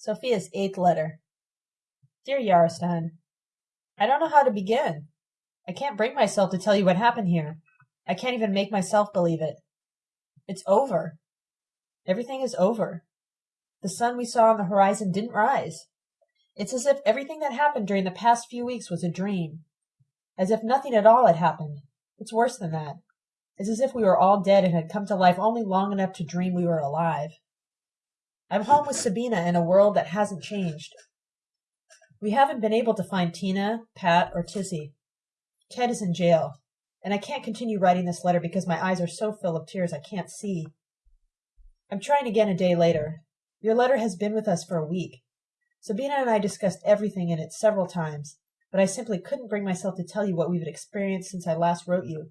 Sophia's eighth letter. Dear Yarostan, I don't know how to begin. I can't bring myself to tell you what happened here. I can't even make myself believe it. It's over. Everything is over. The sun we saw on the horizon didn't rise. It's as if everything that happened during the past few weeks was a dream. As if nothing at all had happened. It's worse than that. It's as if we were all dead and had come to life only long enough to dream we were alive. I'm home with Sabina in a world that hasn't changed. We haven't been able to find Tina, Pat, or Tizzy. Ted is in jail, and I can't continue writing this letter because my eyes are so full of tears I can't see. I'm trying again a day later. Your letter has been with us for a week. Sabina and I discussed everything in it several times, but I simply couldn't bring myself to tell you what we've experienced since I last wrote you.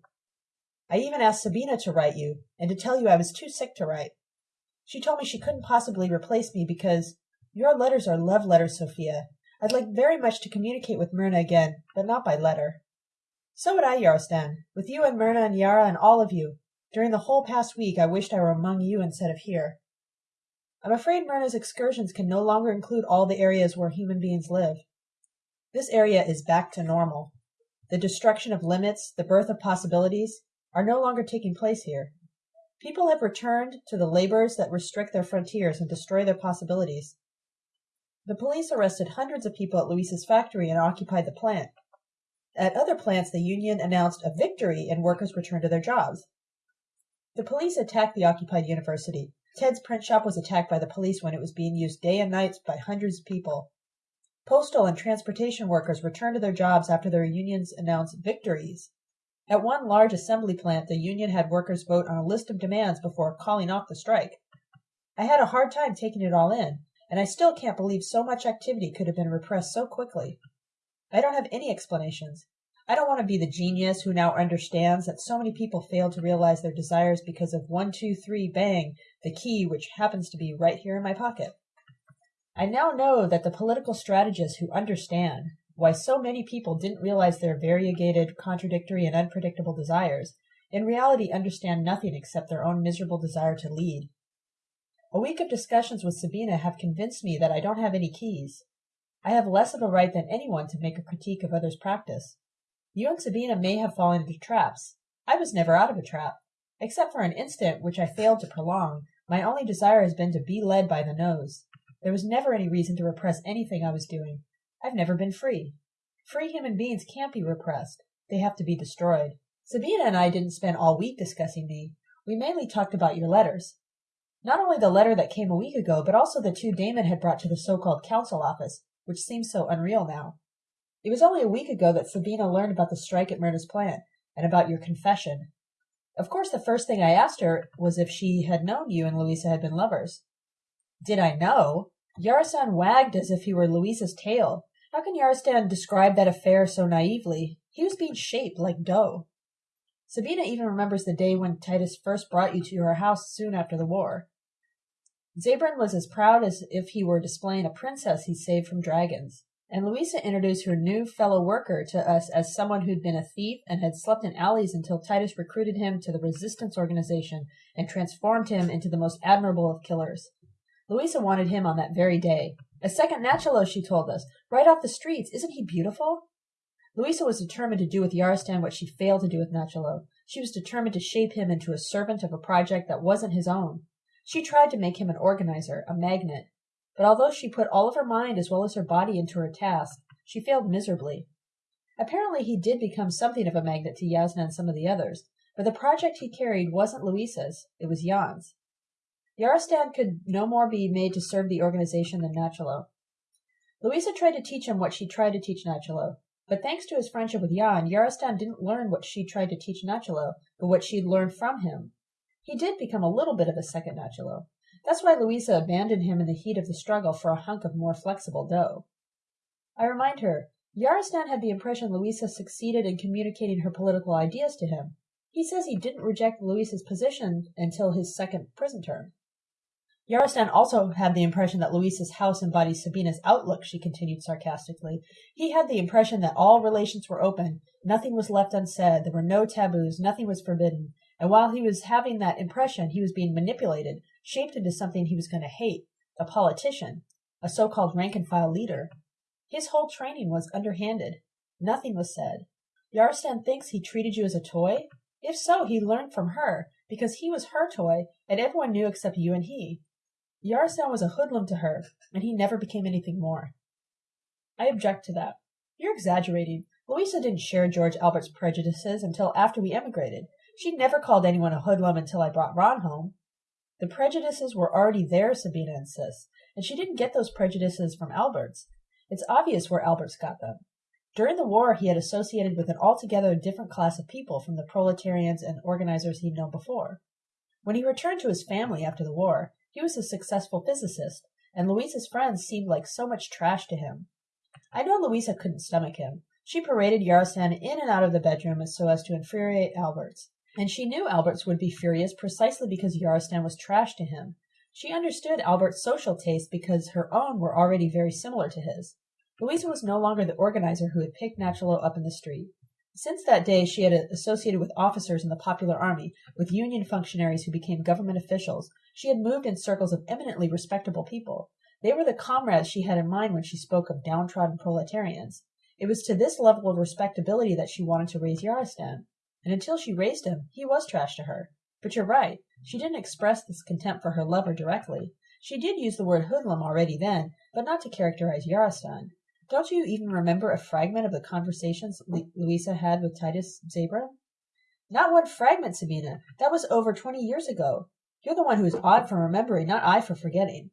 I even asked Sabina to write you, and to tell you I was too sick to write. She told me she couldn't possibly replace me because your letters are love letters, Sophia. I'd like very much to communicate with Myrna again, but not by letter. So would I, Yarostan. With you and Myrna and Yara and all of you. During the whole past week I wished I were among you instead of here. I'm afraid Myrna's excursions can no longer include all the areas where human beings live. This area is back to normal. The destruction of limits, the birth of possibilities, are no longer taking place here. People have returned to the labors that restrict their frontiers and destroy their possibilities. The police arrested hundreds of people at Luisa's factory and occupied the plant. At other plants, the union announced a victory and workers returned to their jobs. The police attacked the occupied university. Ted's print shop was attacked by the police when it was being used day and night by hundreds of people. Postal and transportation workers returned to their jobs after their unions announced victories. At one large assembly plant, the union had workers vote on a list of demands before calling off the strike. I had a hard time taking it all in, and I still can't believe so much activity could have been repressed so quickly. I don't have any explanations. I don't want to be the genius who now understands that so many people fail to realize their desires because of one, two, three, bang, the key which happens to be right here in my pocket. I now know that the political strategists who understand why so many people didn't realize their variegated, contradictory, and unpredictable desires, in reality understand nothing except their own miserable desire to lead. A week of discussions with Sabina have convinced me that I don't have any keys. I have less of a right than anyone to make a critique of others' practice. You and Sabina may have fallen into traps. I was never out of a trap. Except for an instant which I failed to prolong, my only desire has been to be led by the nose. There was never any reason to repress anything I was doing. I've never been free. Free human beings can't be repressed. They have to be destroyed. Sabina and I didn't spend all week discussing me. We mainly talked about your letters. Not only the letter that came a week ago, but also the two Damon had brought to the so-called council office, which seems so unreal now. It was only a week ago that Sabina learned about the strike at Myrna's plant, and about your confession. Of course, the first thing I asked her was if she had known you and Louisa had been lovers. Did I know? Yarostan wagged as if he were Louisa's tail, how can Yarostan describe that affair so naively? He was being shaped like dough. Sabina even remembers the day when Titus first brought you to her house soon after the war. Zabran was as proud as if he were displaying a princess he saved from dragons, and Louisa introduced her new fellow worker to us as someone who'd been a thief and had slept in alleys until Titus recruited him to the resistance organization and transformed him into the most admirable of killers. Louisa wanted him on that very day, a second Nachalo, she told us, right off the streets. Isn't he beautiful? Louisa was determined to do with Yarostan what she failed to do with Nachalo. She was determined to shape him into a servant of a project that wasn't his own. She tried to make him an organizer, a magnet. But although she put all of her mind as well as her body into her task, she failed miserably. Apparently he did become something of a magnet to Yasna and some of the others, but the project he carried wasn't Louisa's, it was Jan's. Yarostan could no more be made to serve the organization than Nachalo. Louisa tried to teach him what she tried to teach Nachalo, but thanks to his friendship with Jan, Yarostan didn't learn what she tried to teach Nachalo, but what she'd learned from him. He did become a little bit of a second Nachalo. That's why Louisa abandoned him in the heat of the struggle for a hunk of more flexible dough. I remind her, Yarostan had the impression Louisa succeeded in communicating her political ideas to him. He says he didn't reject Louisa's position until his second prison term. Yarostan also had the impression that Luisa's house embodies Sabina's outlook, she continued sarcastically. He had the impression that all relations were open, nothing was left unsaid, there were no taboos, nothing was forbidden. And while he was having that impression, he was being manipulated, shaped into something he was going to hate, a politician. a so-called rank-and-file leader. His whole training was underhanded. Nothing was said. Yarostan thinks he treated you as a toy? If so, he learned from her, because he was her toy, and everyone knew except you and he. Yarostan was a hoodlum to her, and he never became anything more. I object to that. You're exaggerating. Louisa didn't share George Albert's prejudices until after we emigrated. She never called anyone a hoodlum until I brought Ron home. The prejudices were already there, Sabina insists, and she didn't get those prejudices from Alberts. It's obvious where Alberts got them. During the war, he had associated with an altogether different class of people from the proletarians and organizers he'd known before. When he returned to his family after the war, he was a successful physicist, and Louisa's friends seemed like so much trash to him. I know Louisa couldn't stomach him. She paraded Yarostan in and out of the bedroom so as to infuriate Alberts, and she knew Alberts would be furious precisely because Yarostan was trash to him. She understood Albert's social tastes because her own were already very similar to his. Louisa was no longer the organizer who had picked Nachalo up in the street. Since that day she had associated with officers in the popular army, with union functionaries who became government officials. She had moved in circles of eminently respectable people. They were the comrades she had in mind when she spoke of downtrodden proletarians. It was to this level of respectability that she wanted to raise Yarostan. And until she raised him, he was trash to her. But you're right. She didn't express this contempt for her lover directly. She did use the word hoodlum already then, but not to characterize Yarostan. Don't you even remember a fragment of the conversations Louisa had with Titus Zabran? Not one fragment, Sabina. That was over twenty years ago. You're the one who is odd for remembering, not I for forgetting.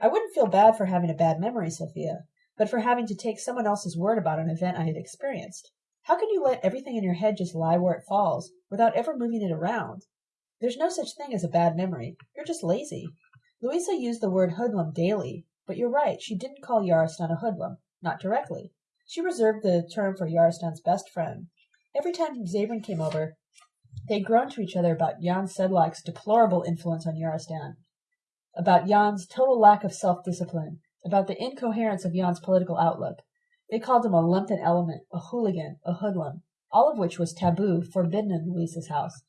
I wouldn't feel bad for having a bad memory, Sophia, but for having to take someone else's word about an event I had experienced. How can you let everything in your head just lie where it falls, without ever moving it around? There's no such thing as a bad memory. You're just lazy. Louisa used the word hoodlum daily, but you're right, she didn't call Yarostan a hoodlum, not directly. She reserved the term for Yarostan's best friend. Every time Zabran came over, they groaned to each other about Jan Sedlak's deplorable influence on Yarostan, about Jan's total lack of self-discipline, about the incoherence of Jan's political outlook. They called him a lumpen element, a hooligan, a hoodlum, all of which was taboo, forbidden in Louisa's house.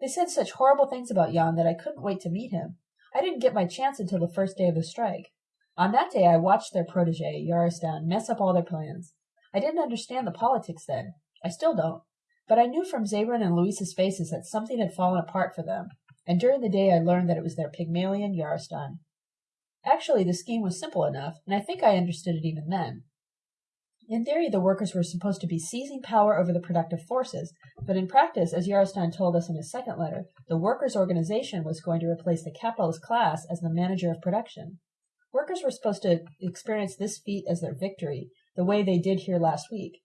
They said such horrible things about Jan that I couldn't wait to meet him. I didn't get my chance until the first day of the strike. On that day I watched their protege, Yarostan, mess up all their plans. I didn't understand the politics then. I still don't. But I knew from Zabran and Luisa's faces that something had fallen apart for them, and during the day I learned that it was their Pygmalion Yarostan. Actually, the scheme was simple enough, and I think I understood it even then. In theory, the workers were supposed to be seizing power over the productive forces, but in practice, as Yarostan told us in his second letter, the workers' organization was going to replace the capitalist class as the manager of production. Workers were supposed to experience this feat as their victory, the way they did here last week.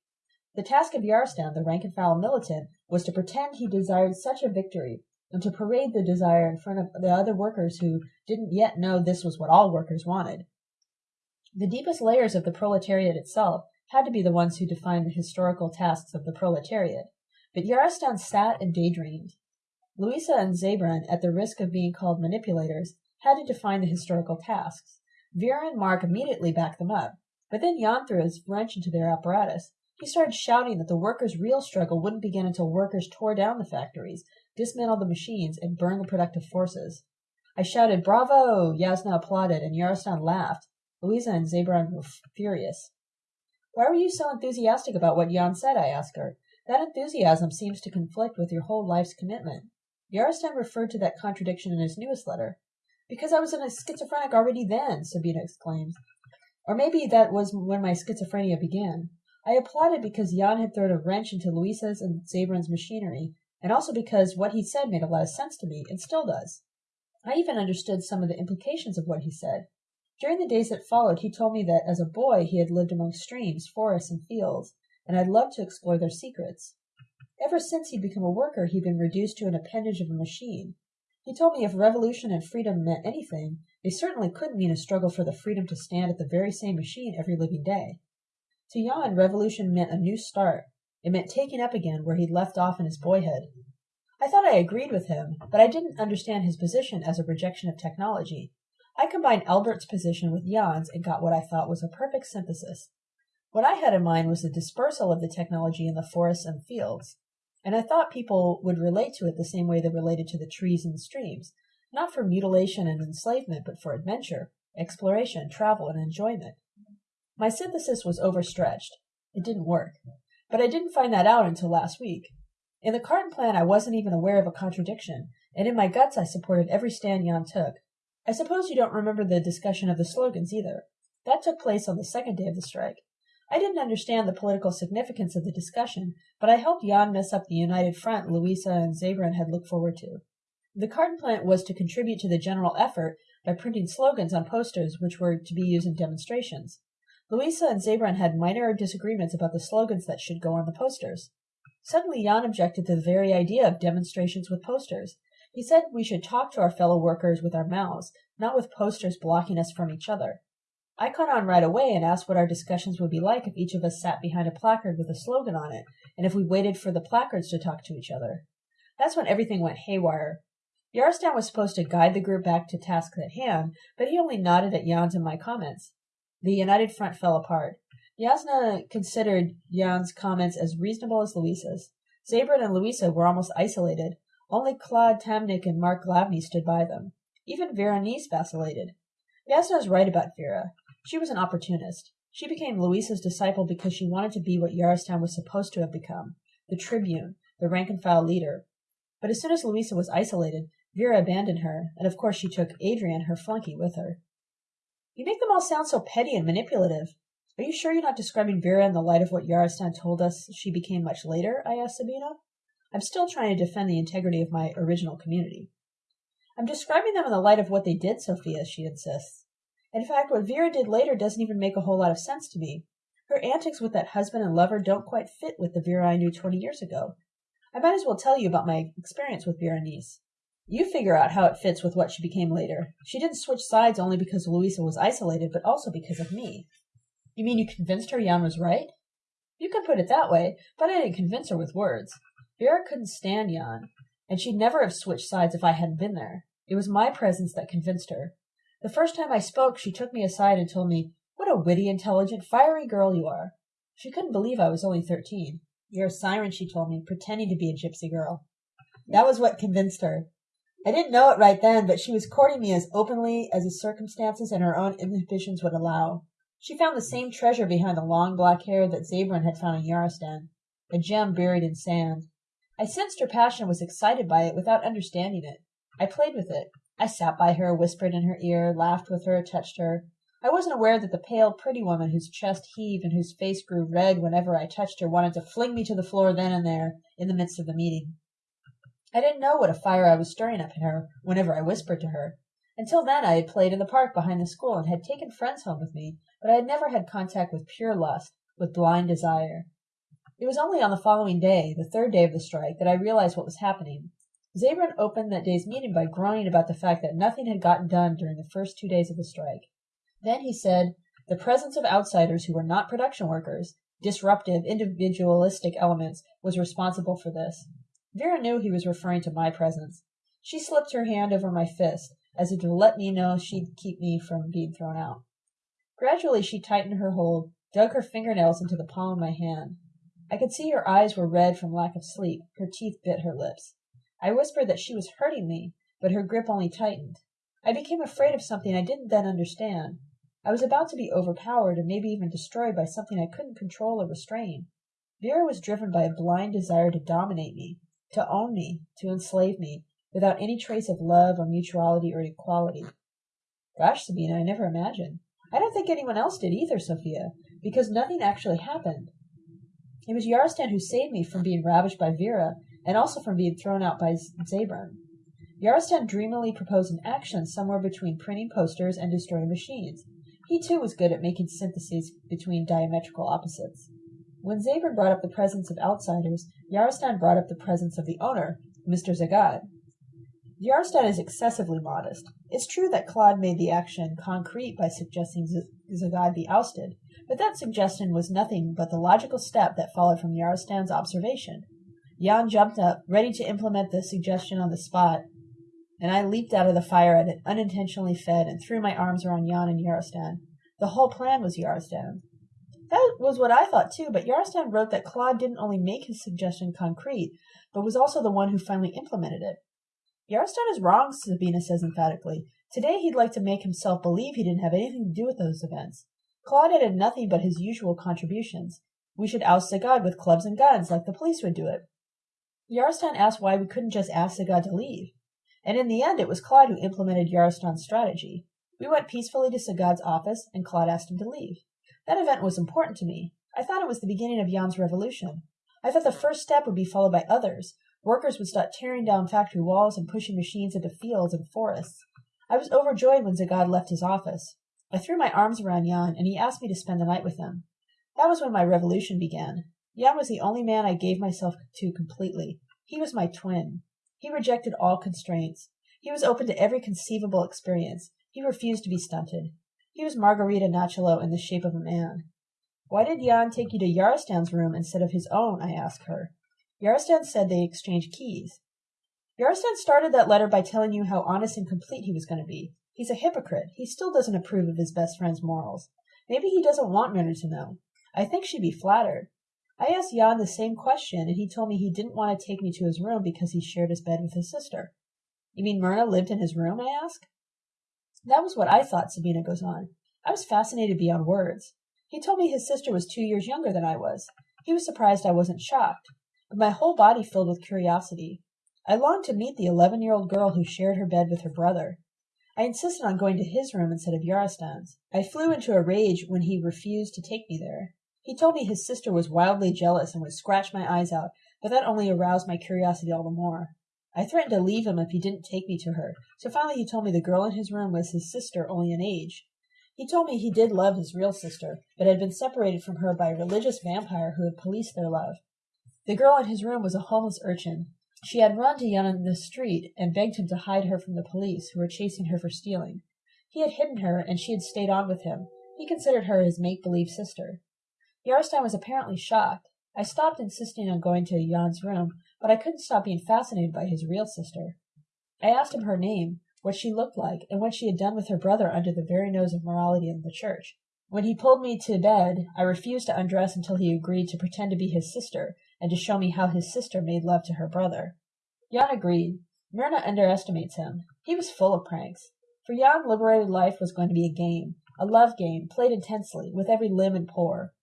The task of Yarostan, the rank and file militant, was to pretend he desired such a victory, and to parade the desire in front of the other workers who didn't yet know this was what all workers wanted. The deepest layers of the proletariat itself had to be the ones who defined the historical tasks of the proletariat, but Yarostan sat and daydreamed. Louisa and Zabran, at the risk of being called manipulators, had to define the historical tasks. Vera and Mark immediately backed them up, but then Jan threw his wrench into their apparatus. He started shouting that the workers' real struggle wouldn't begin until workers tore down the factories, dismantled the machines, and burned the productive forces. I shouted, Bravo! Yasna applauded, and Yaroslav laughed. Louisa and Zabran were furious. Why were you so enthusiastic about what Jan said? I asked her. That enthusiasm seems to conflict with your whole life's commitment. Yaroslav referred to that contradiction in his newest letter. Because I was in a schizophrenic already then, Sabina exclaimed. Or maybe that was when my schizophrenia began. I applauded because Jan had thrown a wrench into Luisa's and Zabran's machinery, and also because what he said made a lot of sense to me, and still does. I even understood some of the implications of what he said. During the days that followed, he told me that as a boy he had lived among streams, forests, and fields, and had loved to explore their secrets. Ever since he'd become a worker, he'd been reduced to an appendage of a machine, he told me if revolution and freedom meant anything, they certainly couldn't mean a struggle for the freedom to stand at the very same machine every living day. To Jan, revolution meant a new start. It meant taking up again where he'd left off in his boyhood. I thought I agreed with him, but I didn't understand his position as a rejection of technology. I combined Albert's position with Jan's and got what I thought was a perfect synthesis. What I had in mind was the dispersal of the technology in the forests and fields and I thought people would relate to it the same way they related to the trees and streams, not for mutilation and enslavement, but for adventure, exploration, travel, and enjoyment. My synthesis was overstretched. It didn't work. But I didn't find that out until last week. In the Carton plan, I wasn't even aware of a contradiction, and in my guts I supported every stand Jan took. I suppose you don't remember the discussion of the slogans either. That took place on the second day of the strike. I didn't understand the political significance of the discussion, but I helped Jan mess up the united front Louisa and Zabran had looked forward to. The carton plant was to contribute to the general effort by printing slogans on posters which were to be used in demonstrations. Louisa and Zabran had minor disagreements about the slogans that should go on the posters. Suddenly Jan objected to the very idea of demonstrations with posters. He said we should talk to our fellow workers with our mouths, not with posters blocking us from each other. I caught on right away and asked what our discussions would be like if each of us sat behind a placard with a slogan on it, and if we waited for the placards to talk to each other. That's when everything went haywire. Yarostan was supposed to guide the group back to tasks at hand, but he only nodded at Jan's and my comments. The united front fell apart. Yasna considered Jan's comments as reasonable as Louisa's. Zabran and Louisa were almost isolated. Only Claude Tamnik and Mark Glavny stood by them. Even Veronice vacillated. Yasna is right about Vera. She was an opportunist. She became Louisa's disciple because she wanted to be what Yarostan was supposed to have become, the tribune, the rank and file leader. But as soon as Louisa was isolated, Vera abandoned her, and of course she took Adrian, her flunky, with her. You make them all sound so petty and manipulative. Are you sure you're not describing Vera in the light of what Yarostan told us she became much later? I asked Sabina. I'm still trying to defend the integrity of my original community. I'm describing them in the light of what they did, Sophia, she insists. In fact, what Vera did later doesn't even make a whole lot of sense to me. Her antics with that husband and lover don't quite fit with the Vera I knew 20 years ago. I might as well tell you about my experience with Berenice. You figure out how it fits with what she became later. She didn't switch sides only because Louisa was isolated, but also because of me. You mean you convinced her Jan was right? You can put it that way, but I didn't convince her with words. Vera couldn't stand Jan, and she'd never have switched sides if I hadn't been there. It was my presence that convinced her. The first time I spoke, she took me aside and told me, What a witty, intelligent, fiery girl you are. She couldn't believe I was only thirteen. You're a siren, she told me, pretending to be a gypsy girl. That was what convinced her. I didn't know it right then, but she was courting me as openly as the circumstances and her own inhibitions would allow. She found the same treasure behind the long black hair that Zabran had found in Yarostan, a gem buried in sand. I sensed her passion was excited by it without understanding it. I played with it. I sat by her, whispered in her ear, laughed with her, touched her. I wasn't aware that the pale, pretty woman whose chest heaved and whose face grew red whenever I touched her wanted to fling me to the floor then and there, in the midst of the meeting. I didn't know what a fire I was stirring up in her whenever I whispered to her. Until then I had played in the park behind the school and had taken friends home with me, but I had never had contact with pure lust, with blind desire. It was only on the following day, the third day of the strike, that I realized what was happening. Zabran opened that day's meeting by groaning about the fact that nothing had gotten done during the first two days of the strike. Then he said, the presence of outsiders who were not production workers, disruptive, individualistic elements, was responsible for this. Vera knew he was referring to my presence. She slipped her hand over my fist, as if to let me know she'd keep me from being thrown out. Gradually she tightened her hold, dug her fingernails into the palm of my hand. I could see her eyes were red from lack of sleep, her teeth bit her lips. I whispered that she was hurting me, but her grip only tightened. I became afraid of something I didn't then understand. I was about to be overpowered and maybe even destroyed by something I couldn't control or restrain. Vera was driven by a blind desire to dominate me, to own me, to enslave me, without any trace of love or mutuality or equality. Gosh, Sabina, I never imagined. I don't think anyone else did either, Sophia, because nothing actually happened. It was Yarostan who saved me from being ravished by Vera and also from being thrown out by Zabran. Yarostan dreamily proposed an action somewhere between printing posters and destroying machines. He too was good at making syntheses between diametrical opposites. When Zabran brought up the presence of outsiders, Yarostan brought up the presence of the owner, Mr. Zagad. Yarostan is excessively modest. It's true that Claude made the action concrete by suggesting Zagad be ousted, but that suggestion was nothing but the logical step that followed from Yarostan's observation. Jan jumped up, ready to implement the suggestion on the spot, and I leaped out of the fire at it, unintentionally fed, and threw my arms around Jan and Yarostan. The whole plan was Yarostan. That was what I thought too, but Yarostan wrote that Claude didn't only make his suggestion concrete, but was also the one who finally implemented it. Yarostan is wrong, Sabina says emphatically. Today he'd like to make himself believe he didn't have anything to do with those events. Claude added nothing but his usual contributions. We should oust Zagad with clubs and guns, like the police would do it. Yarostan asked why we couldn't just ask Zagad to leave. And in the end, it was Claude who implemented Yarostan's strategy. We went peacefully to Zagad's office, and Claude asked him to leave. That event was important to me. I thought it was the beginning of Jan's revolution. I thought the first step would be followed by others. Workers would start tearing down factory walls and pushing machines into fields and forests. I was overjoyed when Zagad left his office. I threw my arms around Jan, and he asked me to spend the night with him. That was when my revolution began. Jan was the only man I gave myself to completely. He was my twin. He rejected all constraints. He was open to every conceivable experience. He refused to be stunted. He was Margarita Nachalo in the shape of a man. Why did Jan take you to Yarostan's room instead of his own? I asked her. Yarostan said they exchanged keys. Yarostan started that letter by telling you how honest and complete he was going to be. He's a hypocrite. He still doesn't approve of his best friend's morals. Maybe he doesn't want Myrna to know. I think she'd be flattered. I asked Jan the same question, and he told me he didn't want to take me to his room because he shared his bed with his sister. You mean Myrna lived in his room? I asked. That was what I thought, Sabina goes on. I was fascinated beyond words. He told me his sister was two years younger than I was. He was surprised I wasn't shocked, but my whole body filled with curiosity. I longed to meet the eleven year old girl who shared her bed with her brother. I insisted on going to his room instead of Yarostan's. I flew into a rage when he refused to take me there. He told me his sister was wildly jealous and would scratch my eyes out, but that only aroused my curiosity all the more. I threatened to leave him if he didn't take me to her, so finally he told me the girl in his room was his sister only in age. He told me he did love his real sister, but had been separated from her by a religious vampire who had policed their love. The girl in his room was a homeless urchin. She had run to Jan in the street and begged him to hide her from the police, who were chasing her for stealing. He had hidden her, and she had stayed on with him. He considered her his make-believe sister. Yarostan was apparently shocked. I stopped insisting on going to Jan's room, but I couldn't stop being fascinated by his real sister. I asked him her name, what she looked like, and what she had done with her brother under the very nose of morality in the church. When he pulled me to bed, I refused to undress until he agreed to pretend to be his sister and to show me how his sister made love to her brother. Jan agreed. Myrna underestimates him. He was full of pranks. For Jan, liberated life was going to be a game, a love game, played intensely, with every limb and pore.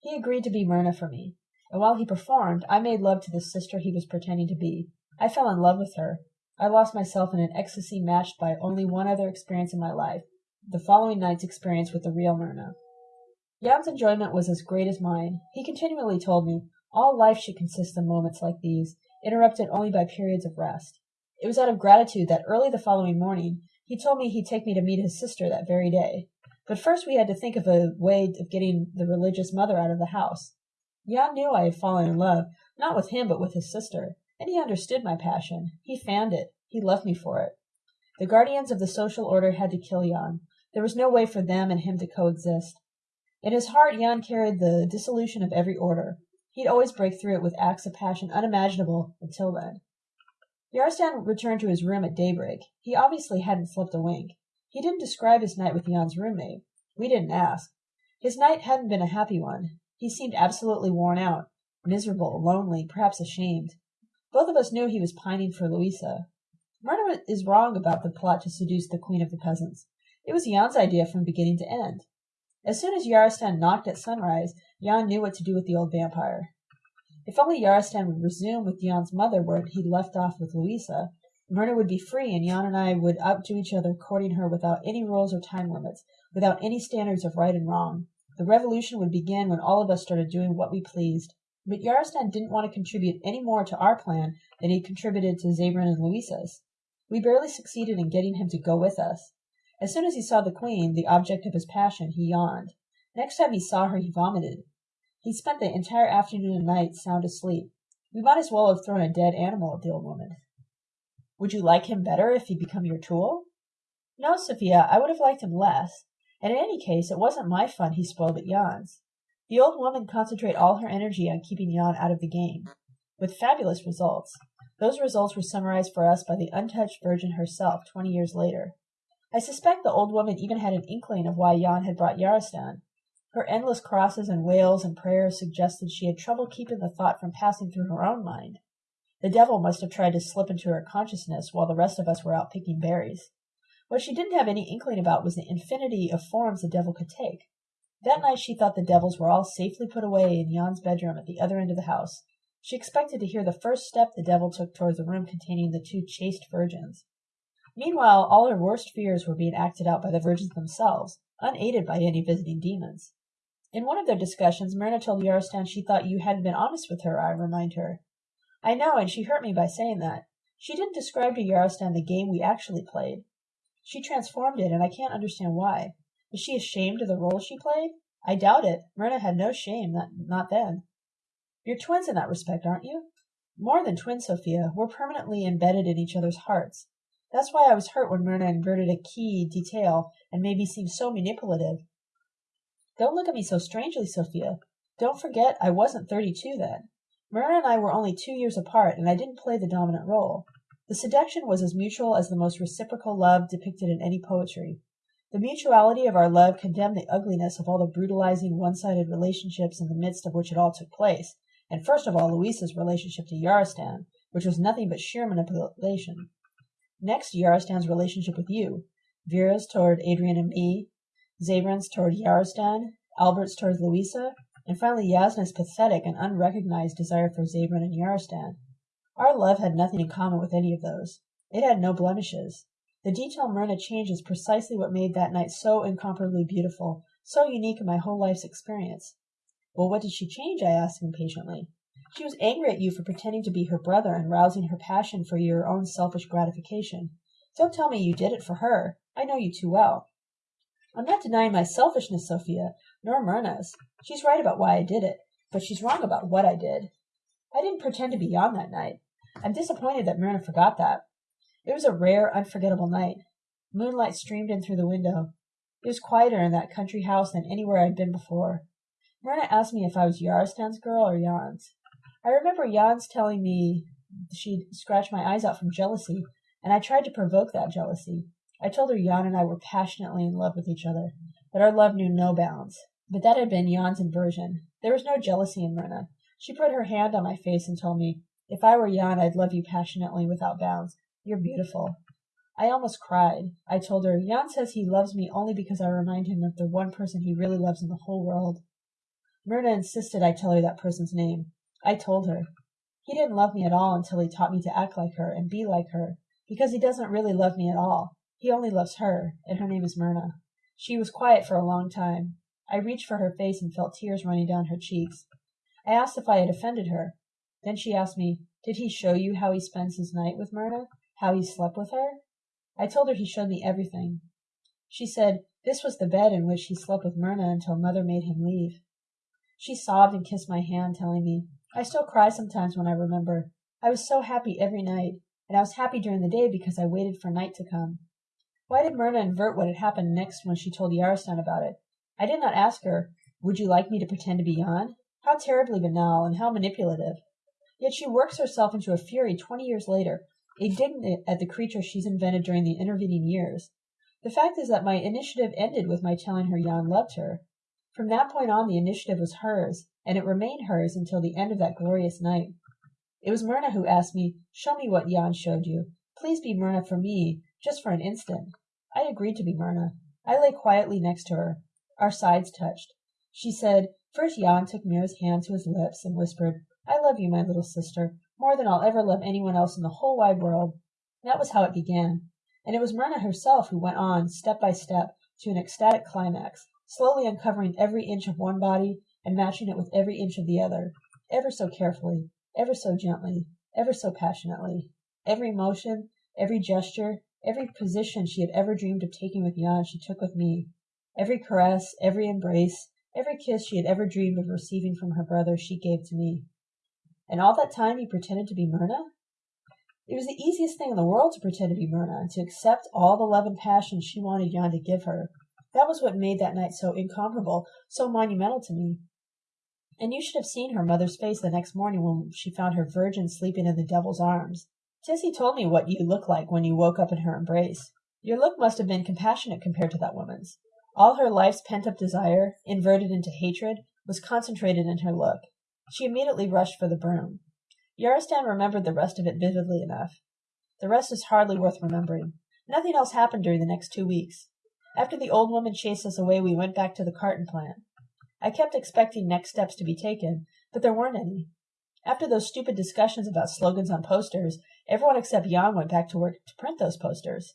He agreed to be Myrna for me and while he performed, I made love to the sister he was pretending to be. I fell in love with her. I lost myself in an ecstasy matched by only one other experience in my life, the following night's experience with the real Myrna. Jan's enjoyment was as great as mine. He continually told me, all life should consist of moments like these, interrupted only by periods of rest. It was out of gratitude that early the following morning he told me he'd take me to meet his sister that very day. But first we had to think of a way of getting the religious mother out of the house. Jan knew I had fallen in love, not with him but with his sister, and he understood my passion. He fanned it. He loved me for it. The guardians of the social order had to kill Jan. There was no way for them and him to coexist. In his heart Jan carried the dissolution of every order. He'd always break through it with acts of passion unimaginable until then. Yarostan returned to his room at daybreak. He obviously hadn't slept a wink. He didn't describe his night with Jan's roommate. We didn't ask. His night hadn't been a happy one. He seemed absolutely worn out, miserable, lonely, perhaps ashamed. Both of us knew he was pining for Louisa. Myrna is wrong about the plot to seduce the queen of the peasants. It was Jan's idea from beginning to end. As soon as Yarostan knocked at sunrise, Jan knew what to do with the old vampire. If only Yarostan would resume with Jan's mother where he'd left off with Louisa, Myrna would be free and Jan and I would outdo each other courting her without any rules or time limits, without any standards of right and wrong. The revolution would begin when all of us started doing what we pleased. But Yarostan didn't want to contribute any more to our plan than he contributed to Zabran and Louisa's. We barely succeeded in getting him to go with us. As soon as he saw the queen, the object of his passion, he yawned. Next time he saw her, he vomited. He spent the entire afternoon and night sound asleep. We might as well have thrown a dead animal at the old woman. Would you like him better if he'd become your tool? No, Sophia, I would have liked him less. And in any case, it wasn't my fun he spoiled at Jan's. The old woman concentrated all her energy on keeping Jan out of the game, with fabulous results. Those results were summarized for us by the untouched virgin herself twenty years later. I suspect the old woman even had an inkling of why Jan had brought Yarostan. Her endless crosses and wails and prayers suggested she had trouble keeping the thought from passing through her own mind. The devil must have tried to slip into her consciousness while the rest of us were out picking berries. What she didn't have any inkling about was the infinity of forms the devil could take. That night she thought the devils were all safely put away in Jan's bedroom at the other end of the house. She expected to hear the first step the devil took towards the room containing the two chaste virgins. Meanwhile, all her worst fears were being acted out by the virgins themselves, unaided by any visiting demons. In one of their discussions, Myrna told Yarostan she thought you hadn't been honest with her, I remind her. I know, and she hurt me by saying that. She didn't describe to Yarostan the game we actually played. She transformed it, and I can't understand why. Is she ashamed of the role she played? I doubt it. Myrna had no shame, not, not then. You're twins in that respect, aren't you? More than twins, Sophia. We're permanently embedded in each other's hearts. That's why I was hurt when Myrna inverted a key detail and made me seem so manipulative. Don't look at me so strangely, Sophia. Don't forget I wasn't thirty-two then. Myrna and I were only two years apart, and I didn't play the dominant role. The seduction was as mutual as the most reciprocal love depicted in any poetry. The mutuality of our love condemned the ugliness of all the brutalizing one-sided relationships in the midst of which it all took place, and first of all Louisa's relationship to Yarostan, which was nothing but sheer manipulation. Next, Yarostan's relationship with you, Vera's toward Adrian and me, Zabran's toward Yarostan, Albert's toward Louisa, and finally Yasna's pathetic and unrecognized desire for Zabran and Yarostan. Our love had nothing in common with any of those. It had no blemishes. The detail Myrna changed is precisely what made that night so incomparably beautiful, so unique in my whole life's experience. Well, what did she change? I asked impatiently. She was angry at you for pretending to be her brother and rousing her passion for your own selfish gratification. Don't tell me you did it for her. I know you too well. I'm not denying my selfishness, Sophia, nor Myrna's. She's right about why I did it, but she's wrong about what I did. I didn't pretend to be Jan that night. I'm disappointed that Myrna forgot that. It was a rare, unforgettable night. Moonlight streamed in through the window. It was quieter in that country house than anywhere I'd been before. Myrna asked me if I was Yarostan's girl or Jan's. I remember Jan's telling me she'd scratch my eyes out from jealousy, and I tried to provoke that jealousy. I told her Jan and I were passionately in love with each other, that our love knew no bounds. But that had been Jan's inversion. There was no jealousy in Myrna. She put her hand on my face and told me if I were Jan, I'd love you passionately without bounds. You're beautiful. I almost cried. I told her, Jan says he loves me only because I remind him of the one person he really loves in the whole world. Myrna insisted I tell her that person's name. I told her. He didn't love me at all until he taught me to act like her and be like her, because he doesn't really love me at all. He only loves her, and her name is Myrna. She was quiet for a long time. I reached for her face and felt tears running down her cheeks. I asked if I had offended her. Then she asked me, Did he show you how he spends his night with Myrna? How he slept with her? I told her he showed me everything. She said this was the bed in which he slept with Myrna until mother made him leave. She sobbed and kissed my hand, telling me, I still cry sometimes when I remember. I was so happy every night, and I was happy during the day because I waited for night to come. Why did Myrna invert what had happened next when she told Yarostan about it? I did not ask her, Would you like me to pretend to be Jan? How terribly banal and how manipulative. Yet she works herself into a fury twenty years later indignant at the creature she's invented during the intervening years. The fact is that my initiative ended with my telling her Jan loved her. From that point on, the initiative was hers, and it remained hers until the end of that glorious night. It was Myrna who asked me, Show me what Jan showed you. Please be Myrna for me, just for an instant. I agreed to be Myrna. I lay quietly next to her. Our sides touched. She said, First Jan took Mira's hand to his lips and whispered, I love you, my little sister more than I'll ever love anyone else in the whole wide world. That was how it began. And it was Myrna herself who went on, step by step, to an ecstatic climax, slowly uncovering every inch of one body and matching it with every inch of the other, ever so carefully, ever so gently, ever so passionately. Every motion, every gesture, every position she had ever dreamed of taking with Jan she took with me. Every caress, every embrace, every kiss she had ever dreamed of receiving from her brother she gave to me. And all that time he pretended to be Myrna? It was the easiest thing in the world to pretend to be Myrna and to accept all the love and passion she wanted Jan to give her. That was what made that night so incomparable, so monumental to me. And you should have seen her mother's face the next morning when she found her virgin sleeping in the devil's arms. Tessie told me what you looked like when you woke up in her embrace. Your look must have been compassionate compared to that woman's. All her life's pent-up desire, inverted into hatred, was concentrated in her look. She immediately rushed for the broom. Yarostan remembered the rest of it vividly enough. The rest is hardly worth remembering. Nothing else happened during the next two weeks. After the old woman chased us away, we went back to the carton plant. I kept expecting next steps to be taken, but there weren't any. After those stupid discussions about slogans on posters, everyone except Jan went back to work to print those posters.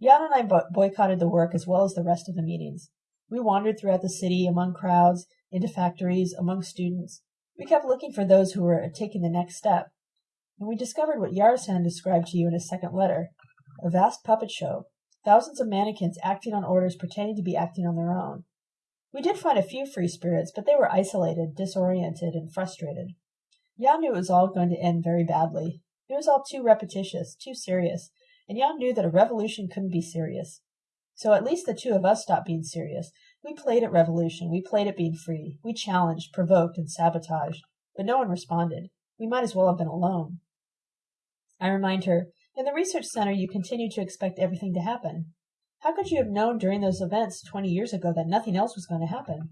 Jan and I bo- boycotted the work as well as the rest of the meetings. We wandered throughout the city, among crowds, into factories, among students. We kept looking for those who were taking the next step. And we discovered what Yarostan described to you in his second letter a vast puppet show, thousands of mannequins acting on orders pretending to be acting on their own. We did find a few free spirits, but they were isolated, disoriented, and frustrated. Jan knew it was all going to end very badly. It was all too repetitious, too serious, and Jan knew that a revolution couldn't be serious. So at least the two of us stopped being serious. We played at revolution, we played at being free. We challenged, provoked, and sabotaged, but no one responded. We might as well have been alone. I remind her, in the research center you continued to expect everything to happen. How could you have known during those events twenty years ago that nothing else was going to happen?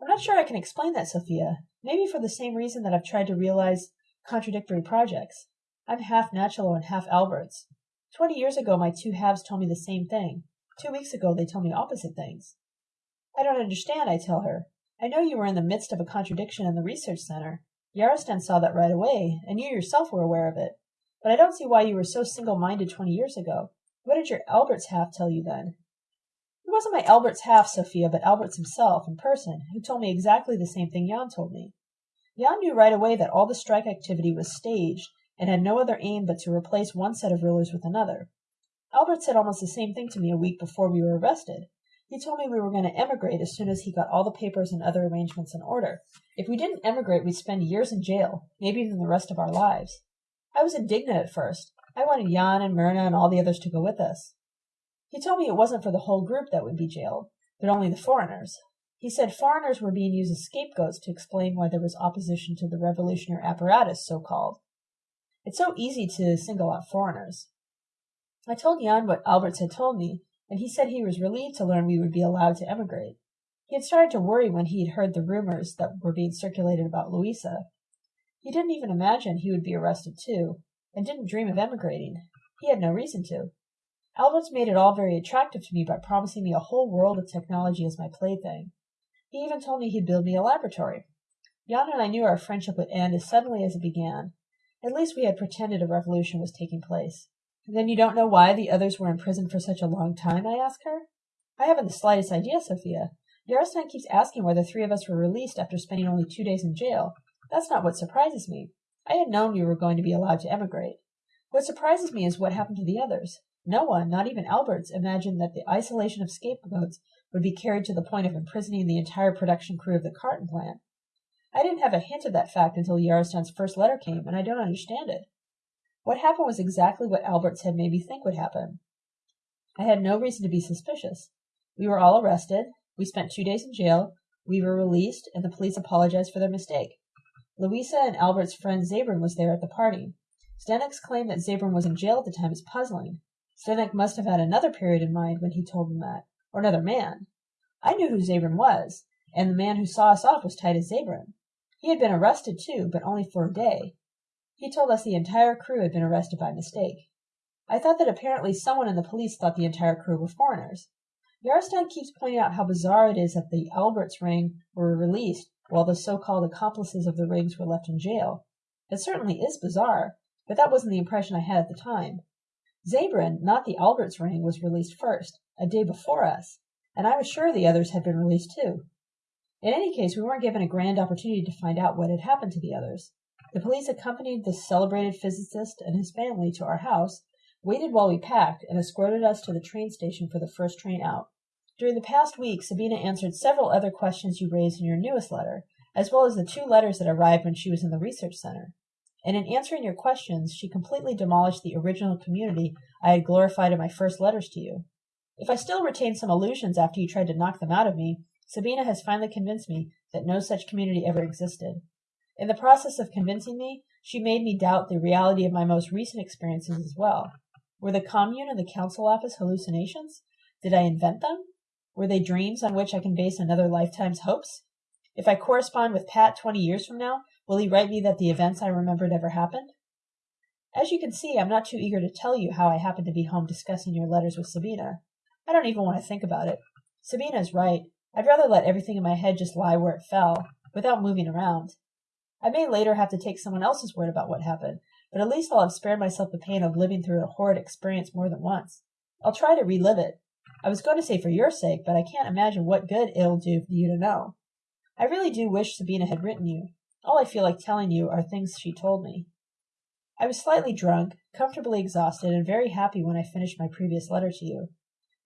I'm not sure I can explain that, Sophia. Maybe for the same reason that I've tried to realize contradictory projects. I'm half Nachalo and half Alberts. Twenty years ago my two halves told me the same thing. Two weeks ago they told me opposite things. I don't understand, I tell her. I know you were in the midst of a contradiction in the research center. Yarostan saw that right away, and you yourself were aware of it. But I don't see why you were so single-minded twenty years ago. What did your Albert's half tell you then? It wasn't my Albert's half, Sophia, but Alberts himself, in person, who told me exactly the same thing Jan told me. Jan knew right away that all the strike activity was staged and had no other aim but to replace one set of rulers with another. Albert said almost the same thing to me a week before we were arrested. He told me we were going to emigrate as soon as he got all the papers and other arrangements in order. If we didn't emigrate, we'd spend years in jail, maybe even the rest of our lives. I was indignant at first. I wanted Jan and Myrna and all the others to go with us. He told me it wasn't for the whole group that would be jailed, but only the foreigners. He said foreigners were being used as scapegoats to explain why there was opposition to the revolutionary apparatus, so called. It's so easy to single out foreigners. I told Jan what Alberts had told me, and he said he was relieved to learn we would be allowed to emigrate. He had started to worry when he had heard the rumors that were being circulated about Louisa. He didn't even imagine he would be arrested too, and didn't dream of emigrating. He had no reason to. Alberts made it all very attractive to me by promising me a whole world of technology as my plaything. He even told me he'd build me a laboratory. Jan and I knew our friendship would end as suddenly as it began. At least we had pretended a revolution was taking place. Then you don't know why the others were in prison for such a long time? I asked her. I haven't the slightest idea, Sophia. Yarostan keeps asking why the three of us were released after spending only two days in jail. That's not what surprises me. I had known we were going to be allowed to emigrate. What surprises me is what happened to the others. No one, not even Alberts, imagined that the isolation of scapegoats would be carried to the point of imprisoning the entire production crew of the carton plant. I didn't have a hint of that fact until Yarostan's first letter came, and I don't understand it. What happened was exactly what Alberts had made me think would happen. I had no reason to be suspicious. We were all arrested. We spent two days in jail. We were released, and the police apologized for their mistake. Louisa and Albert's friend Zabran was there at the party. Zdenek's claim that Zabran was in jail at the time is puzzling. Zdenek must have had another period in mind when he told them that, or another man. I knew who Zabran was, and the man who saw us off was Titus Zabran. He had been arrested too, but only for a day. He told us the entire crew had been arrested by mistake. I thought that apparently someone in the police thought the entire crew were foreigners. Yarostan keeps pointing out how bizarre it is that the Alberts ring were released while the so-called accomplices of the rings were left in jail. It certainly is bizarre, but that wasn't the impression I had at the time. Zabran, not the Alberts ring, was released first, a day before us, and I was sure the others had been released too. In any case, we weren't given a grand opportunity to find out what had happened to the others. The police accompanied the celebrated physicist and his family to our house, waited while we packed, and escorted us to the train station for the first train out. During the past week, Sabina answered several other questions you raised in your newest letter, as well as the two letters that arrived when she was in the research center and in answering your questions, she completely demolished the original community I had glorified in my first letters to you. If I still retain some illusions after you tried to knock them out of me, Sabina has finally convinced me that no such community ever existed. In the process of convincing me, she made me doubt the reality of my most recent experiences as well. Were the commune and the council office hallucinations? Did I invent them? Were they dreams on which I can base another lifetime's hopes? If I correspond with Pat twenty years from now, Will he write me that the events I remembered ever happened? As you can see, I'm not too eager to tell you how I happened to be home discussing your letters with Sabina. I don't even want to think about it. Sabina is right. I'd rather let everything in my head just lie where it fell, without moving around. I may later have to take someone else's word about what happened, but at least I'll have spared myself the pain of living through a horrid experience more than once. I'll try to relive it. I was going to say for your sake, but I can't imagine what good it'll do you to know. I really do wish Sabina had written you. All I feel like telling you are things she told me. I was slightly drunk, comfortably exhausted, and very happy when I finished my previous letter to you.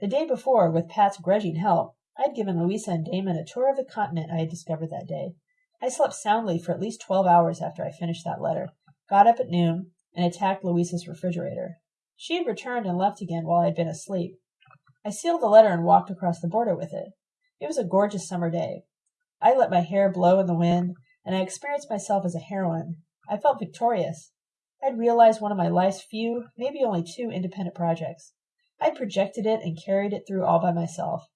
The day before, with Pat's grudging help, I had given Louisa and Damon a tour of the continent I had discovered that day. I slept soundly for at least twelve hours after I finished that letter, got up at noon, and attacked Louisa's refrigerator. She had returned and left again while I had been asleep. I sealed the letter and walked across the border with it. It was a gorgeous summer day. I let my hair blow in the wind, and I experienced myself as a heroine. I felt victorious. I had realized one of my life's few, maybe only two, independent projects. I had projected it and carried it through all by myself.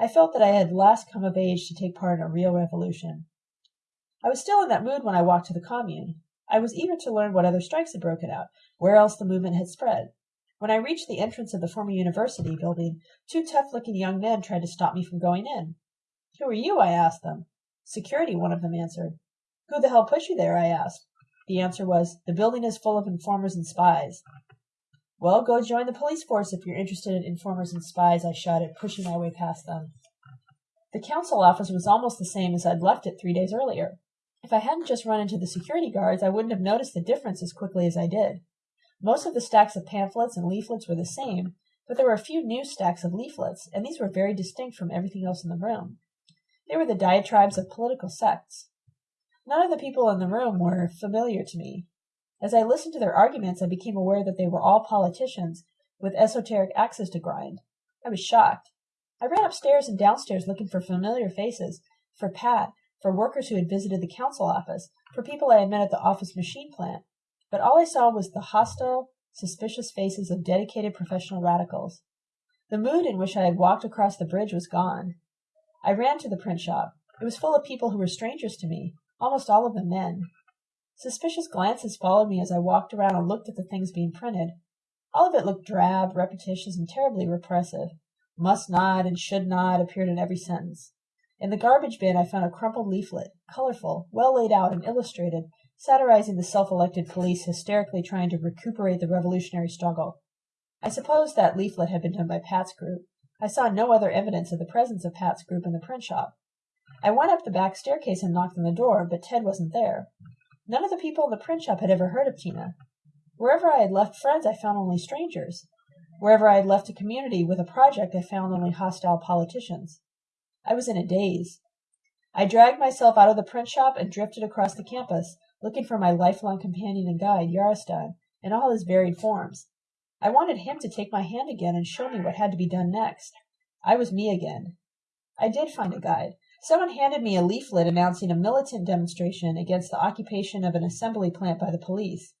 I felt that I had last come of age to take part in a real revolution. I was still in that mood when I walked to the commune. I was eager to learn what other strikes had broken out, where else the movement had spread. When I reached the entrance of the former university building, two tough-looking young men tried to stop me from going in. Who are you? I asked them. Security, one of them answered. Who the hell put you there? I asked. The answer was, The building is full of informers and spies. Well, go join the police force if you're interested in informers and spies, I shouted, pushing my way past them. The council office was almost the same as I'd left it three days earlier. If I hadn't just run into the security guards, I wouldn't have noticed the difference as quickly as I did. Most of the stacks of pamphlets and leaflets were the same, but there were a few new stacks of leaflets, and these were very distinct from everything else in the room. They were the diatribes of political sects. None of the people in the room were familiar to me. As I listened to their arguments, I became aware that they were all politicians with esoteric axes to grind. I was shocked. I ran upstairs and downstairs looking for familiar faces, for Pat, for workers who had visited the council office, for people I had met at the office machine plant, but all I saw was the hostile, suspicious faces of dedicated professional radicals. The mood in which I had walked across the bridge was gone. I ran to the print shop. It was full of people who were strangers to me, almost all of them men. Suspicious glances followed me as I walked around and looked at the things being printed. All of it looked drab, repetitious, and terribly repressive. Must not and should not appeared in every sentence. In the garbage bin I found a crumpled leaflet, colorful, well laid out, and illustrated, satirizing the self-elected police hysterically trying to recuperate the revolutionary struggle. I suppose that leaflet had been done by Pat's group. I saw no other evidence of the presence of Pat's group in the print shop. I went up the back staircase and knocked on the door, but Ted wasn't there. None of the people in the print shop had ever heard of Tina. Wherever I had left friends, I found only strangers. Wherever I had left a community with a project, I found only hostile politicians. I was in a daze. I dragged myself out of the print shop and drifted across the campus, looking for my lifelong companion and guide, Yarostan, in all his varied forms. I wanted him to take my hand again and show me what had to be done next. I was me again. I did find a guide. Someone handed me a leaflet announcing a militant demonstration against the occupation of an assembly plant by the police.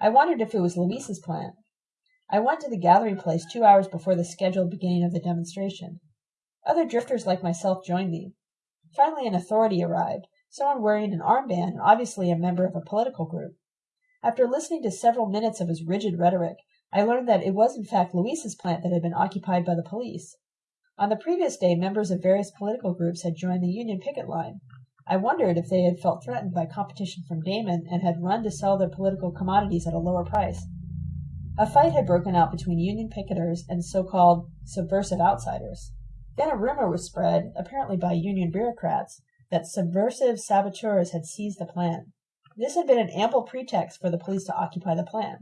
I wondered if it was Louisa's plant. I went to the gathering place two hours before the scheduled beginning of the demonstration. Other drifters like myself joined me. Finally an authority arrived, someone wearing an armband and obviously a member of a political group. After listening to several minutes of his rigid rhetoric, I learned that it was in fact Louisa's plant that had been occupied by the police. On the previous day, members of various political groups had joined the Union picket line. I wondered if they had felt threatened by competition from Damon and had run to sell their political commodities at a lower price. A fight had broken out between Union picketers and so-called subversive outsiders. Then a rumor was spread, apparently by Union bureaucrats, that subversive saboteurs had seized the plant. This had been an ample pretext for the police to occupy the plant.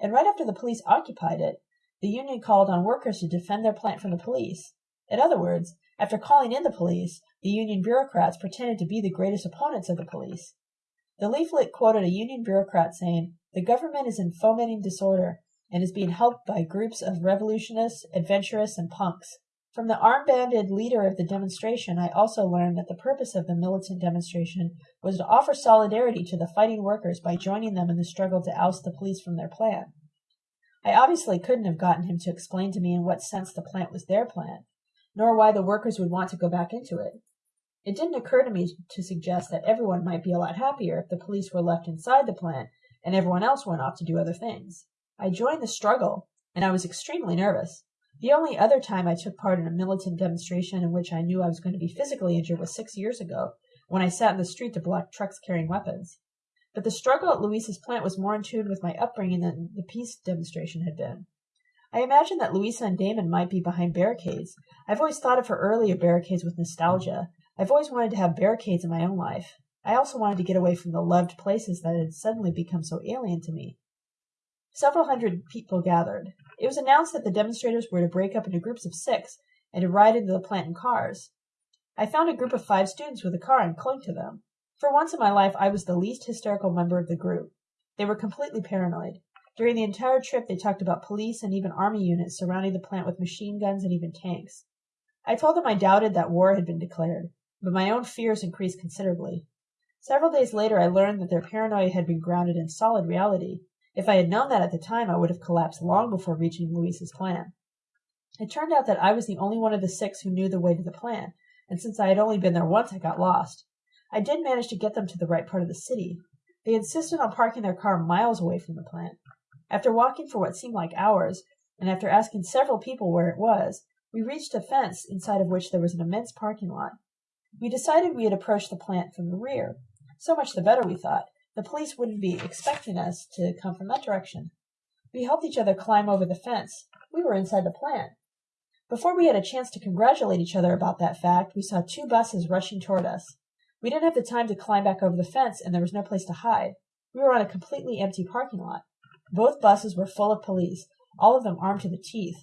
And right after the police occupied it, the Union called on workers to defend their plant from the police. In other words, after calling in the police, the Union bureaucrats pretended to be the greatest opponents of the police. The leaflet quoted a Union bureaucrat saying, The government is in fomenting disorder and is being helped by groups of revolutionists, adventurous, and punks. From the armbanded leader of the demonstration, I also learned that the purpose of the militant demonstration was to offer solidarity to the fighting workers by joining them in the struggle to oust the police from their plant. I obviously couldn't have gotten him to explain to me in what sense the plant was their plant, nor why the workers would want to go back into it. It didn't occur to me to suggest that everyone might be a lot happier if the police were left inside the plant and everyone else went off to do other things. I joined the struggle, and I was extremely nervous. The only other time I took part in a militant demonstration in which I knew I was going to be physically injured was six years ago, when I sat in the street to block trucks carrying weapons. But the struggle at Louisa's plant was more in tune with my upbringing than the peace demonstration had been. I imagined that Louisa and Damon might be behind barricades. I've always thought of her earlier barricades with nostalgia. I've always wanted to have barricades in my own life. I also wanted to get away from the loved places that had suddenly become so alien to me. Several hundred people gathered. It was announced that the demonstrators were to break up into groups of six and to ride into the plant in cars. I found a group of five students with a car and clung to them. For once in my life, I was the least hysterical member of the group. They were completely paranoid. During the entire trip, they talked about police and even army units surrounding the plant with machine guns and even tanks. I told them I doubted that war had been declared, but my own fears increased considerably. Several days later, I learned that their paranoia had been grounded in solid reality. If I had known that at the time, I would have collapsed long before reaching Louisa's plan. It turned out that I was the only one of the six who knew the way to the plant, and since I had only been there once, I got lost. I did manage to get them to the right part of the city. They insisted on parking their car miles away from the plant. After walking for what seemed like hours, and after asking several people where it was, we reached a fence inside of which there was an immense parking lot. We decided we had approached the plant from the rear. So much the better, we thought. The police wouldn't be expecting us to come from that direction. We helped each other climb over the fence. We were inside the plant. Before we had a chance to congratulate each other about that fact, we saw two buses rushing toward us. We didn't have the time to climb back over the fence, and there was no place to hide. We were on a completely empty parking lot. Both buses were full of police, all of them armed to the teeth.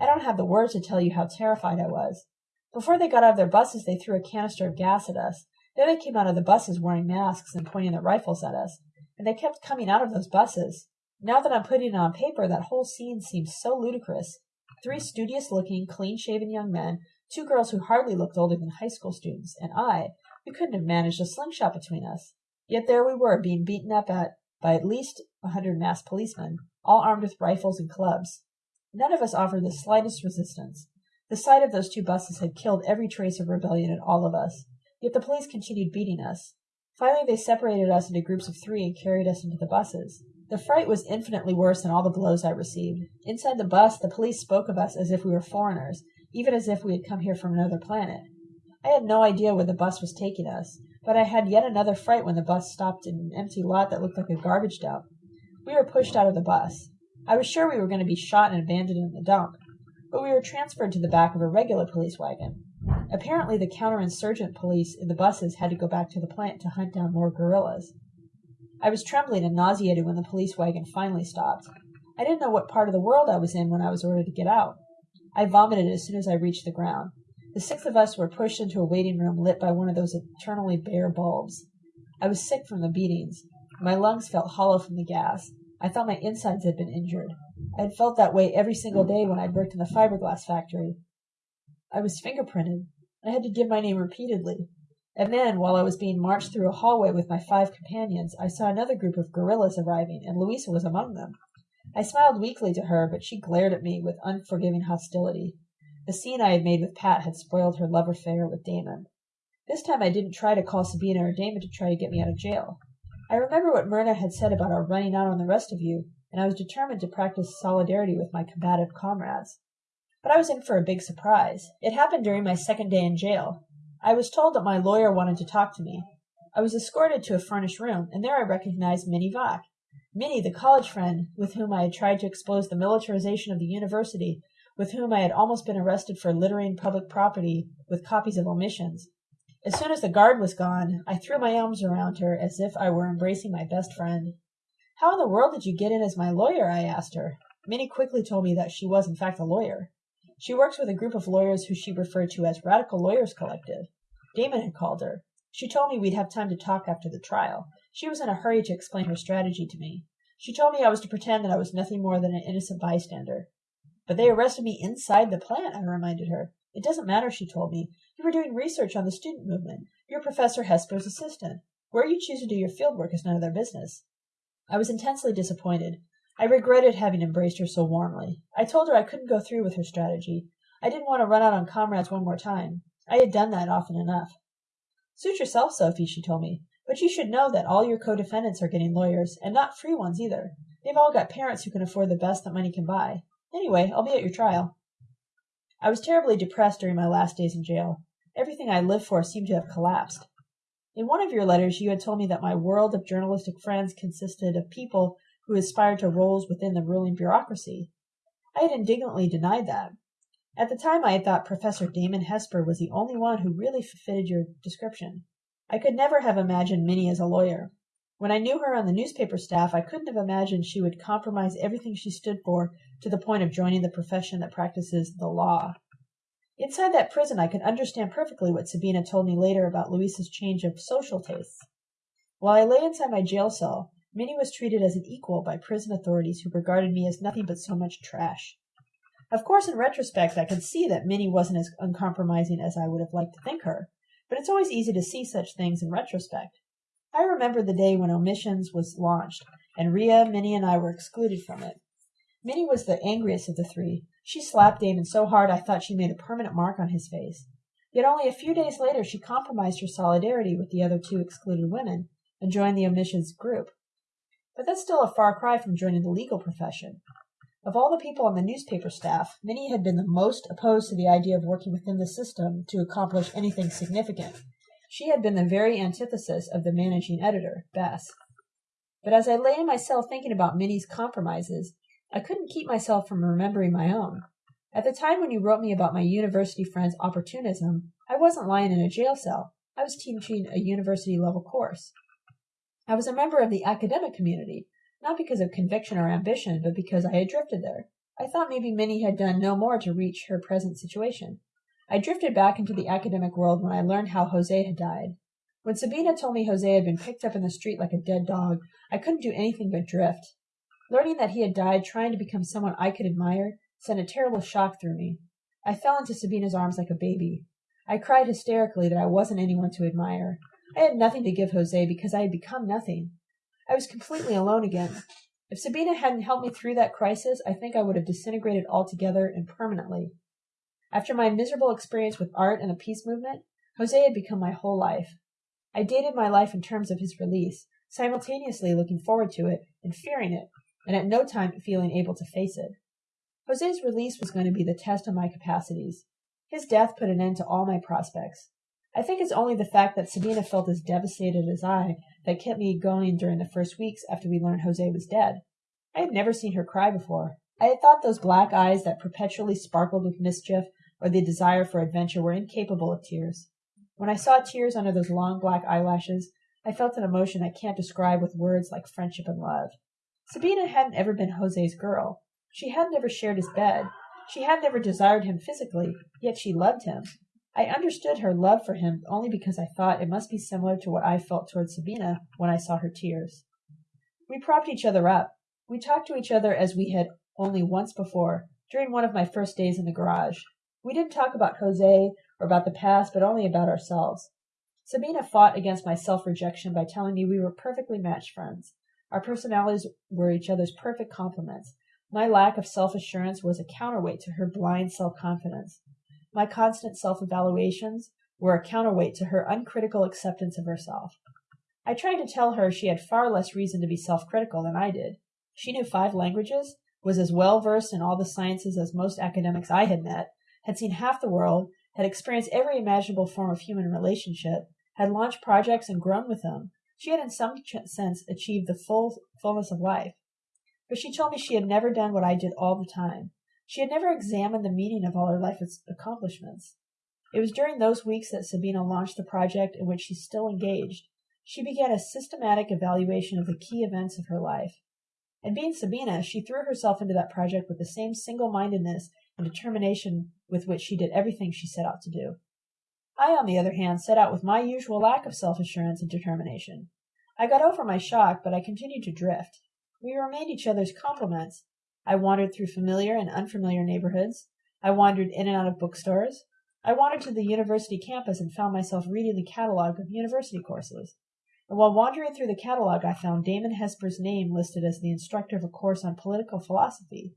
I don't have the words to tell you how terrified I was. Before they got out of their buses, they threw a canister of gas at us. Then they came out of the buses wearing masks and pointing their rifles at us. And they kept coming out of those buses. Now that I'm putting it on paper, that whole scene seems so ludicrous. Three studious looking, clean shaven young men, two girls who hardly looked older than high school students, and I, we couldn't have managed a slingshot between us. Yet there we were, being beaten up at by at least a hundred masked policemen, all armed with rifles and clubs. None of us offered the slightest resistance. The sight of those two buses had killed every trace of rebellion in all of us, yet the police continued beating us. Finally, they separated us into groups of three and carried us into the buses. The fright was infinitely worse than all the blows I received. Inside the bus, the police spoke of us as if we were foreigners, even as if we had come here from another planet. I had no idea where the bus was taking us, but I had yet another fright when the bus stopped in an empty lot that looked like a garbage dump. We were pushed out of the bus. I was sure we were going to be shot and abandoned in the dump, but we were transferred to the back of a regular police wagon. Apparently, the counterinsurgent police in the buses had to go back to the plant to hunt down more guerrillas. I was trembling and nauseated when the police wagon finally stopped. I didn't know what part of the world I was in when I was ordered to get out. I vomited as soon as I reached the ground. The six of us were pushed into a waiting room lit by one of those eternally bare bulbs. I was sick from the beatings. My lungs felt hollow from the gas. I thought my insides had been injured. I had felt that way every single day when I'd worked in the fiberglass factory. I was fingerprinted. I had to give my name repeatedly. And then, while I was being marched through a hallway with my five companions, I saw another group of guerrillas arriving, and Louisa was among them. I smiled weakly to her, but she glared at me with unforgiving hostility. The scene I had made with Pat had spoiled her love affair with Damon. This time I didn't try to call Sabina or Damon to try to get me out of jail. I remember what Myrna had said about our running out on the rest of you, and I was determined to practice solidarity with my combative comrades. But I was in for a big surprise. It happened during my second day in jail. I was told that my lawyer wanted to talk to me. I was escorted to a furnished room, and there I recognized Minnie Vac. Minnie, the college friend with whom I had tried to expose the militarization of the university with whom I had almost been arrested for littering public property with copies of omissions. As soon as the guard was gone, I threw my arms around her as if I were embracing my best friend. How in the world did you get in as my lawyer? I asked her. Minnie quickly told me that she was, in fact, a lawyer. She works with a group of lawyers who she referred to as Radical Lawyers Collective. Damon had called her. She told me we'd have time to talk after the trial. She was in a hurry to explain her strategy to me. She told me I was to pretend that I was nothing more than an innocent bystander. But they arrested me inside the plant, I reminded her. It doesn't matter, she told me. You were doing research on the student movement. You're Professor Hesper's assistant. Where you choose to do your field work is none of their business. I was intensely disappointed. I regretted having embraced her so warmly. I told her I couldn't go through with her strategy. I didn't want to run out on comrades one more time. I had done that often enough. Suit yourself, Sophie, she told me. But you should know that all your co-defendants are getting lawyers, and not free ones either. They've all got parents who can afford the best that money can buy. Anyway, I'll be at your trial. I was terribly depressed during my last days in jail. Everything I lived for seemed to have collapsed. In one of your letters, you had told me that my world of journalistic friends consisted of people who aspired to roles within the ruling bureaucracy. I had indignantly denied that. At the time, I had thought Professor Damon Hesper was the only one who really fitted your description. I could never have imagined Minnie as a lawyer. When I knew her on the newspaper staff, I couldn't have imagined she would compromise everything she stood for to the point of joining the profession that practices the law. Inside that prison, I could understand perfectly what Sabina told me later about Louisa's change of social tastes. While I lay inside my jail cell, Minnie was treated as an equal by prison authorities who regarded me as nothing but so much trash. Of course, in retrospect, I can see that Minnie wasn't as uncompromising as I would have liked to think her, but it's always easy to see such things in retrospect. I remember the day when Omissions was launched, and Ria, Minnie, and I were excluded from it. Minnie was the angriest of the three. She slapped Damon so hard I thought she made a permanent mark on his face. Yet only a few days later she compromised her solidarity with the other two excluded women and joined the Omissions group. But that's still a far cry from joining the legal profession. Of all the people on the newspaper staff, Minnie had been the most opposed to the idea of working within the system to accomplish anything significant. She had been the very antithesis of the managing editor, Bess. But as I lay in my cell thinking about Minnie's compromises, I couldn't keep myself from remembering my own. At the time when you wrote me about my university friend's opportunism, I wasn't lying in a jail cell. I was teaching a university level course. I was a member of the academic community, not because of conviction or ambition, but because I had drifted there. I thought maybe Minnie had done no more to reach her present situation. I drifted back into the academic world when I learned how Jose had died. When Sabina told me Jose had been picked up in the street like a dead dog, I couldn't do anything but drift. Learning that he had died trying to become someone I could admire sent a terrible shock through me. I fell into Sabina's arms like a baby. I cried hysterically that I wasn't anyone to admire. I had nothing to give Jose because I had become nothing. I was completely alone again. If Sabina hadn't helped me through that crisis, I think I would have disintegrated altogether and permanently. After my miserable experience with art and the peace movement, Jose had become my whole life. I dated my life in terms of his release, simultaneously looking forward to it and fearing it, and at no time feeling able to face it. Jose's release was going to be the test of my capacities. His death put an end to all my prospects. I think it's only the fact that Sabina felt as devastated as I that kept me going during the first weeks after we learned Jose was dead. I had never seen her cry before. I had thought those black eyes that perpetually sparkled with mischief or the desire for adventure were incapable of tears. When I saw tears under those long black eyelashes, I felt an emotion I can't describe with words like friendship and love. Sabina hadn't ever been Jose's girl. She hadn't ever shared his bed. She hadn't ever desired him physically, yet she loved him. I understood her love for him only because I thought it must be similar to what I felt towards Sabina when I saw her tears. We propped each other up. We talked to each other as we had only once before, during one of my first days in the garage. We didn't talk about Jose or about the past, but only about ourselves. Sabina fought against my self rejection by telling me we were perfectly matched friends. Our personalities were each other's perfect complements. My lack of self assurance was a counterweight to her blind self confidence. My constant self-evaluations were a counterweight to her uncritical acceptance of herself. I tried to tell her she had far less reason to be self-critical than I did. She knew five languages, was as well versed in all the sciences as most academics I had met, had seen half the world, had experienced every imaginable form of human relationship, had launched projects and grown with them. She had in some sense achieved the full fullness of life. But she told me she had never done what I did all the time. She had never examined the meaning of all her life's accomplishments. It was during those weeks that Sabina launched the project in which she's still engaged. She began a systematic evaluation of the key events of her life. And being Sabina, she threw herself into that project with the same single-mindedness and determination with which she did everything she set out to do. I, on the other hand, set out with my usual lack of self-assurance and determination. I got over my shock, but I continued to drift. We remained each other's complements, I wandered through familiar and unfamiliar neighborhoods. I wandered in and out of bookstores. I wandered to the university campus and found myself reading the catalog of university courses. And while wandering through the catalog, I found Damon Hesper's name listed as the instructor of a course on political philosophy.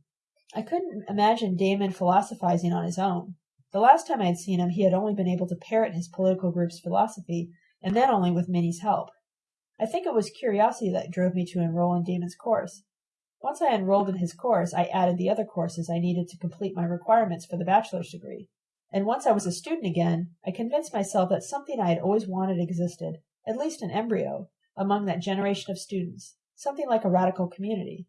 I couldn't imagine Damon philosophizing on his own. The last time I had seen him, he had only been able to parrot his political group's philosophy, and then only with Minnie's help. I think it was curiosity that drove me to enroll in Damon's course. Once I enrolled in his course, I added the other courses I needed to complete my requirements for the bachelor's degree. And once I was a student again, I convinced myself that something I had always wanted existed, at least in embryo, among that generation of students, something like a radical community.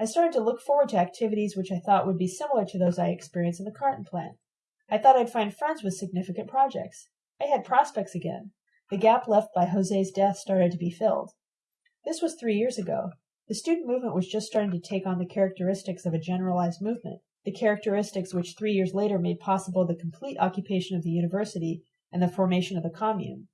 I started to look forward to activities which I thought would be similar to those I experienced in the carton plant. I thought I'd find friends with significant projects. I had prospects again. The gap left by Jose's death started to be filled. This was three years ago. The student movement was just starting to take on the characteristics of a generalized movement, the characteristics which three years later made possible the complete occupation of the university and the formation of the commune.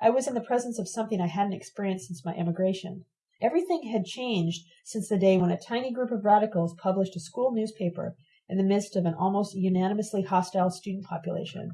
I was in the presence of something I hadn't experienced since my emigration. Everything had changed since the day when a tiny group of radicals published a school newspaper in the midst of an almost unanimously hostile student population.